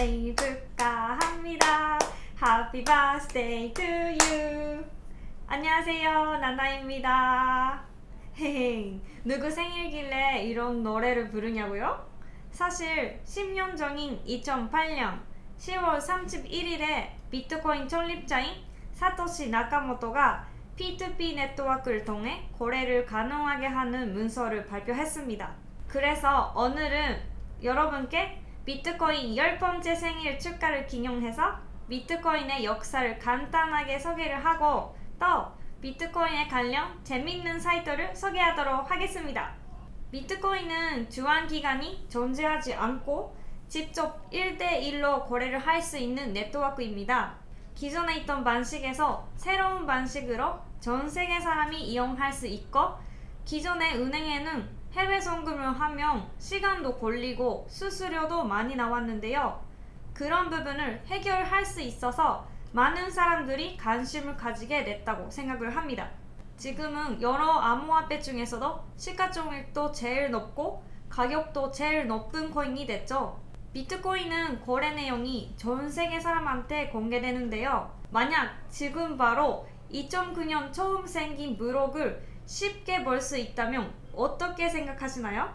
생일 축하합니다. Happy birthday to you. 안녕하세요. 나나입니다. 누구 생일길래 이런 노래를 부르냐고요? 사실 10년 전인 2008년 10월 31일에 비트코인創立자인 사토시 나카모토가 P2P 네트워크를 통해 거래를 가능하게 하는 문서를 발표했습니다. 그래서 오늘은 여러분께 비트코인 10번째 생일 축하를 기념해서 비트코인의 역사를 간단하게 소개를 하고 또 비트코인에 관련 재밌는 사이트를 소개하도록 하겠습니다. 비트코인은 주한기관이 존재하지 않고 직접 1대1로 거래를 할 수 있는 네트워크입니다. 기존에 있던 방식에서 새로운 방식으로 전 세계 사람이 이용할 수 있고 기존의 은행에는 해외 송금을 하면 시간도 걸리고 수수료도 많이 나왔는데요. 그런 부분을 해결할 수 있어서 많은 사람들이 관심을 가지게 됐다고 생각을 합니다. 지금은 여러 암호화폐 중에서도 시가총액도 제일 높고 가격도 제일 높은 코인이 됐죠. 비트코인은 거래 내용이 전 세계 사람한테 공개되는데요. 만약 지금 바로 2009년 처음 생긴 블록을 쉽게 볼수 있다면 어떻게 생각하시나요?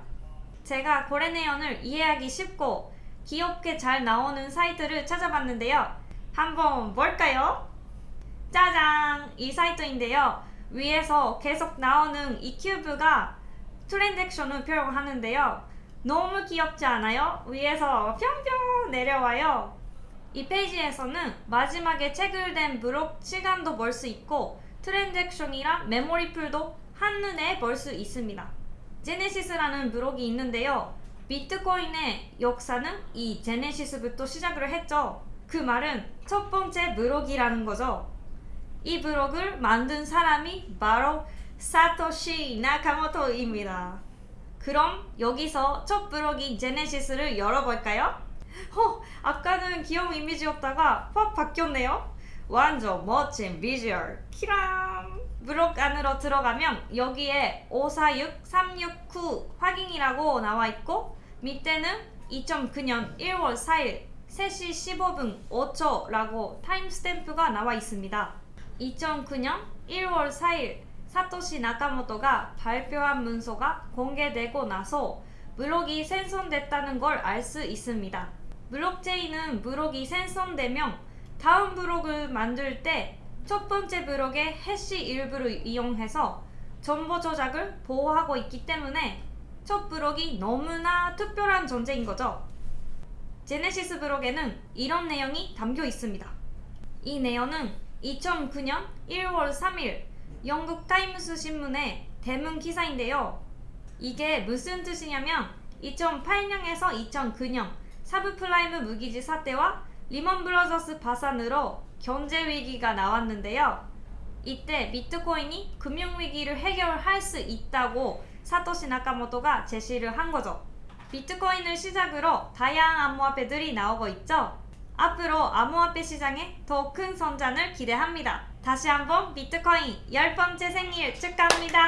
제가 거래 내용을 이해하기 쉽고 귀엽게 잘 나오는 사이트를 찾아봤는데요. 한번 볼까요? 짜잔! 이 사이트인데요. 위에서 계속 나오는 이 큐브가 트랜잭션을 표현하는데요. 너무 귀엽지 않아요? 위에서 평평 내려와요. 이 페이지에서는 마지막에 체결된 블록 시간도 볼수 있고 transaction이랑 memory pool도 한눈에 볼 수 있습니다. 제네시스라는 블록이 있는데요. 비트코인의 역사는 이 제네시스부터 시작을 했죠. 그 말은 첫 번째 블록이라는 거죠. 이 블록을 만든 사람이 바로 사토시 나카모토입니다. 그럼 여기서 첫 블록인 제네시스를 열어볼까요? 어, 아까는 귀여운 이미지였다가 확 바뀌었네요. 완전 멋진 비주얼. 키랑. 블록 안으로 들어가면 여기에 546, 369 확인이라고 나와 있고 밑에는 2009년 1월 4일 3시 15분 5초라고 타임스탬프가 나와 있습니다. 2009년 1월 4일 사토시 나카모토가 발표한 문서가 공개되고 나서 블록이 생성됐다는 걸 알 수 있습니다. 블록체인은 블록이 생성되면 다음 블록을 만들 때 첫 번째 블록의 해시 일부를 이용해서 정보 조작을 보호하고 있기 때문에 첫 블록이 너무나 특별한 존재인 거죠. 제네시스 블록에는 이런 내용이 담겨 있습니다. 이 내용은 2009년 1월 3일 영국 타임스 신문의 대문 기사인데요. 이게 무슨 뜻이냐면 2008년에서 2009년 서브프라임 모기지 사태와 리먼 브라더스 파산으로 경제 위기가 나왔는데요. 이때 비트코인이 금융위기를 해결할 수 있다고 사토시 나카모토가 제시를 한 거죠. 비트코인을 시작으로 다양한 암호화폐들이 나오고 있죠. 앞으로 암호화폐 시장에 더 큰 성장을 기대합니다. 다시 한번 비트코인 10번째 생일 축하합니다.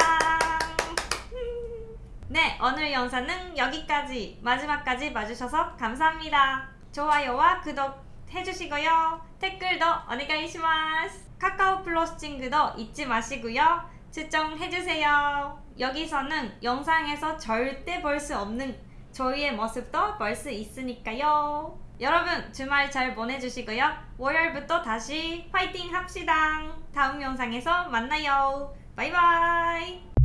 네, 오늘 영상은 여기까지 마지막까지 봐주셔서 감사합니다. 좋아요와 구독 해주시고요. 댓글도 오네가이시마스. 카카오 플러스 친구도 잊지 마시고요. 추천해주세요. 여기서는 영상에서 절대 볼 수 없는 저희의 모습도 볼 수 있으니까요. 여러분 주말 잘 보내주시고요. 월요일부터 다시 파이팅 합시다. 다음 영상에서 만나요. 바이바이.